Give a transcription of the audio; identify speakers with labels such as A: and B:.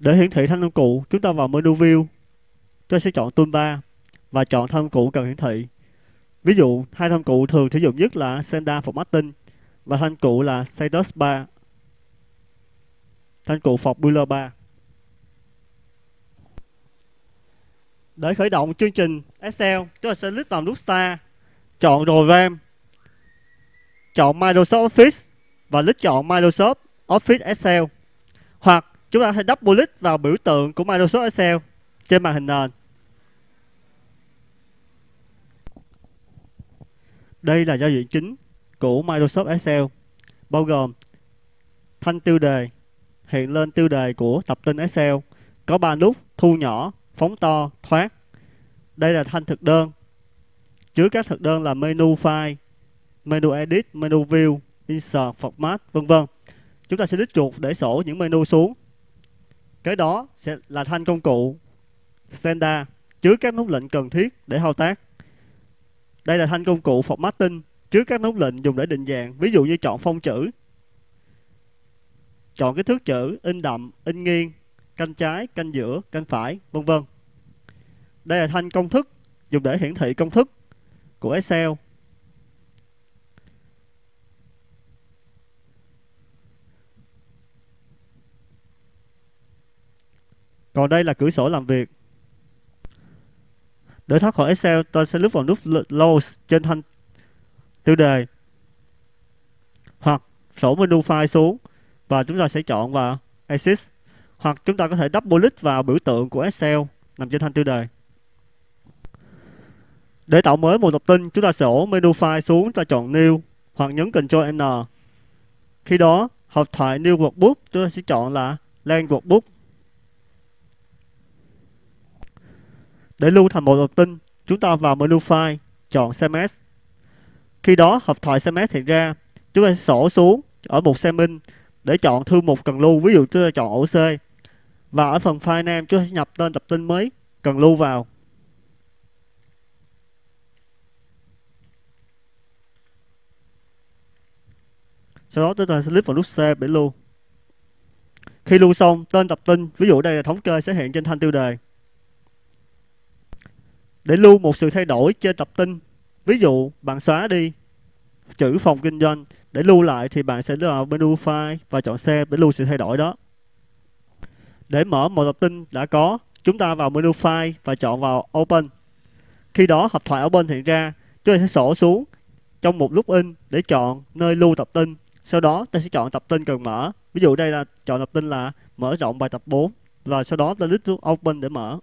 A: Để hiển thị thanh công cụ, chúng ta vào menu View. tôi sẽ chọn Toolbar và chọn thanh cụ cần hiển thị. Ví dụ, hai thanh cụ thường sử dụng nhất là Senda Formatting và thanh cụ là Status Bar. Thanh cụ Formula Bar. Để khởi động chương trình Excel, chúng ta sẽ click vào nút Start, chọn RAM, chọn Microsoft Office và click chọn Microsoft Office Excel. Hoặc chúng ta sẽ double click vào biểu tượng của Microsoft Excel trên màn hình nền. Đây là giao diện chính của Microsoft Excel, bao gồm thanh tiêu đề, hiện lên tiêu đề của tập tin Excel, có 3 nút thu nhỏ, phóng to, thoát. Đây là thanh thực đơn. Chứa các thực đơn là menu file, menu edit, menu view, insert, format, vân vân. Chúng ta sẽ đích chuột để sổ những menu xuống. Cái đó sẽ là thanh công cụ Senda chứa các nút lệnh cần thiết để thao tác. Đây là thanh công cụ formatting chứa các nút lệnh dùng để định dạng, ví dụ như chọn phông chữ, chọn kích thước chữ, in đậm, in nghiêng, canh trái, canh giữa, canh phải, vân vân. Đây là thanh công thức dùng để hiển thị công thức của Excel. Còn đây là cửa sổ làm việc. Để thoát khỏi Excel, tôi sẽ lướt vào nút Close trên thanh tiêu đề hoặc sổ menu file xuống và chúng ta sẽ chọn vào Exit hoặc chúng ta có thể double click vào biểu tượng của Excel nằm trên thanh tiêu đề. Để tạo mới một tập tin, chúng ta sổ menu file xuống, chúng ta chọn New hoặc nhấn Ctrl N. Khi đó, hộp thoại New Workbook chúng ta sẽ chọn là Land Workbook. Để lưu thành một tập tin, chúng ta vào menu file, chọn CMS. Khi đó, hộp thoại CMS hiện ra, chúng ta sẽ sổ xuống ở mục Semin để chọn thư mục cần lưu, ví dụ chúng ta chọn ổ C. Và ở phần file name chúng ta sẽ nhập tên tập tin mới cần lưu vào. Sau đó chúng ta sẽ click vào nút Save để lưu. Khi lưu xong, tên tập tin, ví dụ đây là thống kê sẽ hiện trên thanh tiêu đề. Để lưu một sự thay đổi trên tập tin, ví dụ bạn xóa đi chữ phòng kinh doanh để lưu lại thì bạn sẽ vào menu file và chọn save để lưu sự thay đổi đó. Để mở một tập tin đã có, chúng ta vào menu file và chọn vào open. Khi đó hộp thoại open hiện ra, chúng ta sẽ sổ xuống trong một lúc in để chọn nơi lưu tập tin. Sau đó ta sẽ chọn tập tin cần mở. Ví dụ đây là chọn tập tin là mở rộng bài tập 4 và sau đó ta click nút open để mở.